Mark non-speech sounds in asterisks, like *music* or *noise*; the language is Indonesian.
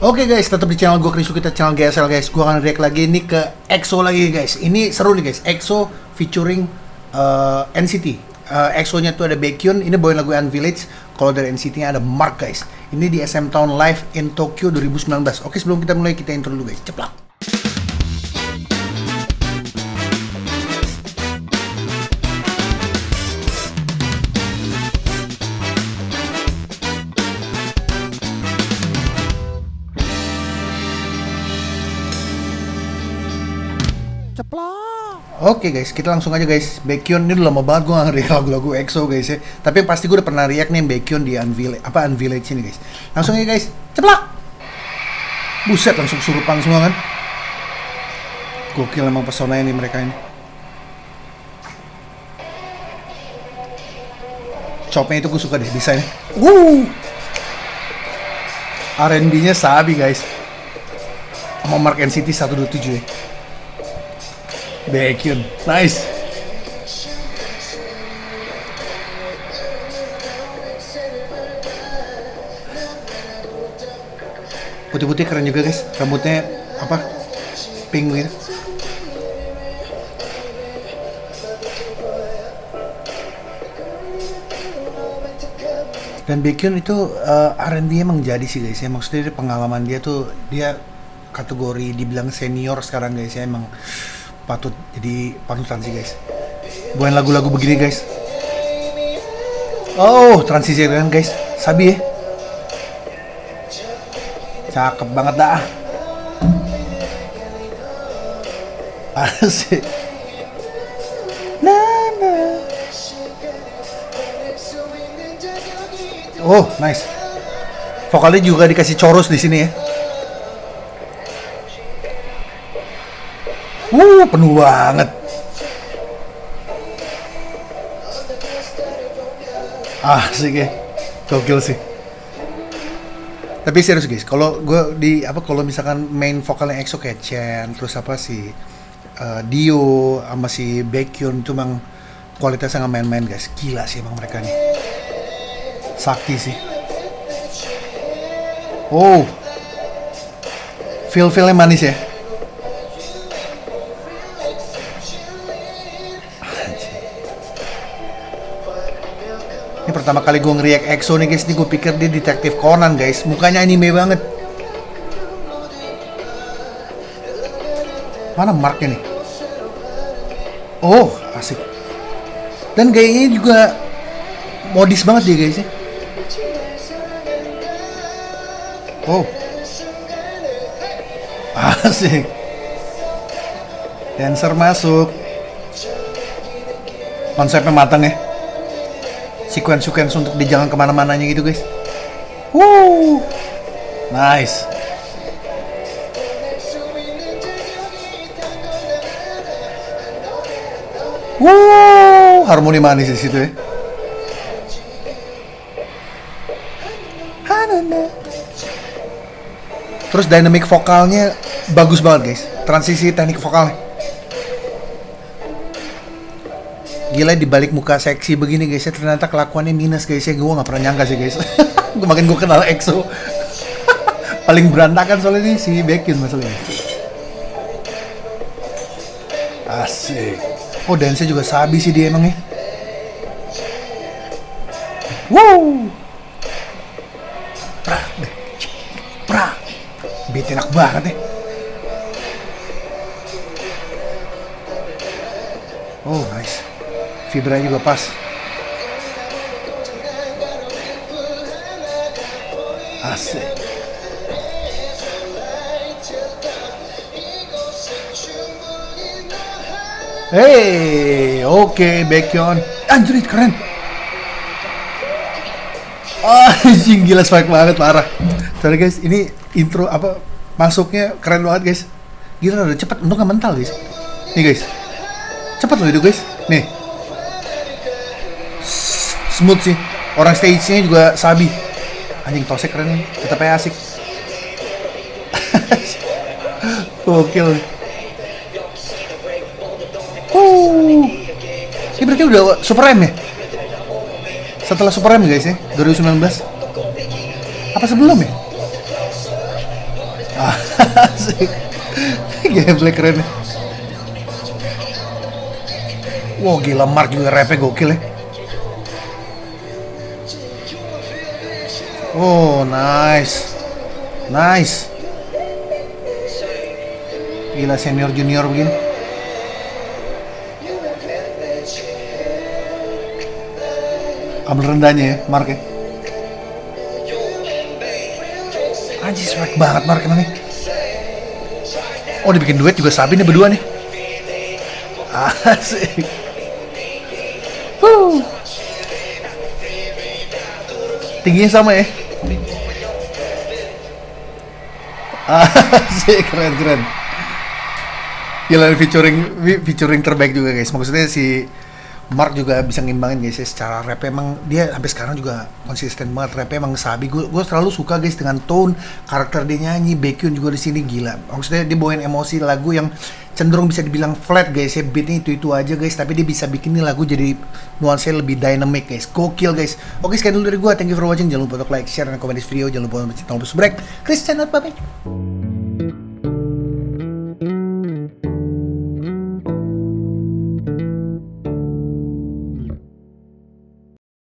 Oke guys, tetap di channel gue Krisu kita channel GSL guys. Gue akan react lagi ini ke EXO lagi guys. Ini seru nih guys. EXO featuring uh, NCT. Uh, EXO-nya tuh ada Baekhyun. Ini bawain lagu Unvillage. Kalau dari NCT-nya ada Mark guys. Ini di SM Town Live in Tokyo 2019. Oke sebelum kita mulai kita intro dulu guys. Ceplak. Oke guys, kita langsung aja guys. Baekhyun ini udah lama banget gue ngeri lagu-lagu EXO guys ya. Tapi yang pasti gue udah pernah react nih Baekhyun di Unvillage, apa Unvillage ini guys. Langsung aja guys, ceplak. Buset langsung surupan semua kan. Gokil emang pesona ini mereka ini. Chopnya itu gue suka deh desainnya. Wuh. R&B-nya sabi guys. Sama Mark NCT 127 ya. Baekhyun. Nice. Putih-putih keren juga guys. Rambutnya apa? Pink gitu. Dan Baekhyun itu uh, R&B emang jadi sih guys ya. Maksudnya pengalaman dia tuh dia kategori dibilang senior sekarang guys ya emang patut jadi panutan sih guys. Buain lagu-lagu begini guys. Oh transisi kan guys. Sabi ya. Cakep banget dah. Asik. Nah, oh nice. Vokalnya juga dikasih chorus di sini ya Uh, penuh banget. Ah, sih ya. Gokil sih. Tapi serius guys, kalau gue di apa kalau misalkan main vokalnya EXO kayak Chen, terus apa sih uh, Dio sama si Baekhyun itu emang kualitasnya nggak main-main guys. Gila sih emang mereka nih. Sakti sih. Oh. Feel-feelnya manis ya. Ini pertama kali gue ngeriak EXO nih guys, ini gue pikir dia detektif Conan guys, mukanya anime banget. Mana Marknya nih? Oh, asik. Dan gayanya juga modis banget dia guys ya. Oh. *laughs* Asik. Dancer masuk. Konsepnya matang ya sequence-sequence untuk di jalan ke mana-mananya gitu guys. Woo, nice. Woo, harmoni manis di situ ya. Terus dynamic vokalnya bagus banget guys. Transisi teknik vokalnya. Gila di balik muka seksi begini guys ya ternyata kelakuannya minus guys ya. Gue nggak pernah nyangka sih guys. *laughs* Gue makin gue kenal EXO. *laughs* Paling berantakan soalnya ini si Baekhyun masalahnya asik. Oh dance juga sabi sih dia emang ya. Wow. Beat enak banget ya. Oh nice fibranya juga pas asik Hey, oke, okay, Baekhyun. Anjir, keren. Oh, gila spike banget parah. Sorry guys, ini intro apa masuknya keren banget guys. Gila udah cepet, untuk nggak mental guys. Nih guys, cepet loh itu guys. Nih, smooth sih. Orang stage-nya juga sabi. Anjing tosek keren. Nih tetap aja asik. *laughs* Gokil. Ini berarti udah Super M ya? Setelah Super M guys ya 2019 apa sebelum ya? *laughs* Asik. Gameplay keren. Nih. Wow gila Mark juga rapnya gokil ya. Oh nice, nice. Gila senior junior begini. Ambil rendahnya ya, Mark ya. Anjir swag banget Mark nih. Oh dibikin duet juga Sabi nih berdua nih. Asik. Tingginya sama ya. *laughs* Asik keren keren. Gila featuring featuring terbaik juga guys. Maksudnya si Mark juga bisa ngimbangin guys ya secara rap emang dia sampai sekarang juga konsisten banget rap emang sabi. Gue gue selalu suka guys dengan tone karakter dia nyanyi Baekhyun juga di sini gila. Maksudnya dia bawain emosi lagu yang cenderung bisa dibilang flat guys ya beatnya itu itu aja guys tapi dia bisa bikin nih lagu jadi nuansa lebih dynamic guys gokil guys. Oke sekian dulu dari gue thank you for watching. Jangan lupa untuk like share dan komen di video. Jangan lupa untuk subscribe Chris channel bye